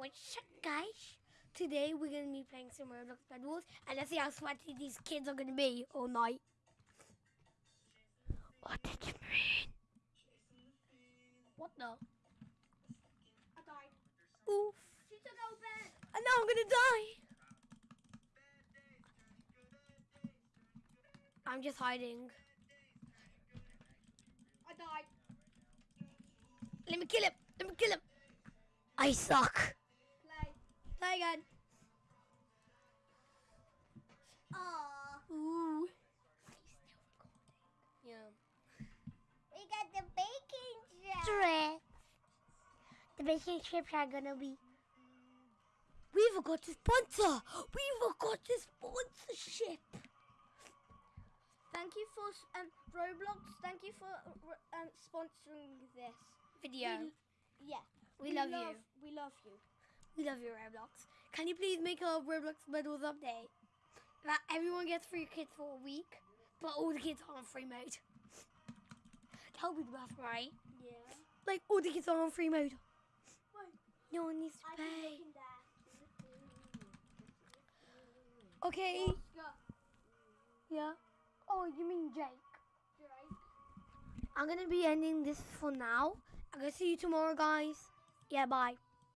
What's up, guys? Today we're gonna be playing some Roblox Bed Wars, and let's see how sweaty these kids are gonna be all night. What did you mean? What the? I died. Oof! She took our bed. And now I'm gonna die. I'm just hiding. I died. Let me kill him. Let me kill him. I suck. Again. Aww. Ooh. Yeah. We got the jar. Correct. The bacon strips are gonna be. We forgot to sponsor. We forgot to sponsorship. Thank you for um, Roblox. Thank you for um, sponsoring this. Video. We, yeah. We love you. We love you. We love you, Roblox. Can you please make a Roblox Medals update? That everyone gets free kids for a week, but all the kids are on free mode. That would be the best, right? Yeah. Like all the kids are on free mode. Wait. No one needs to I pay. can look in there. Okay. Oscar. Yeah. Oh, you mean Jake? Drake. I'm gonna be ending this for now. I'm gonna see you tomorrow, guys. Yeah, bye.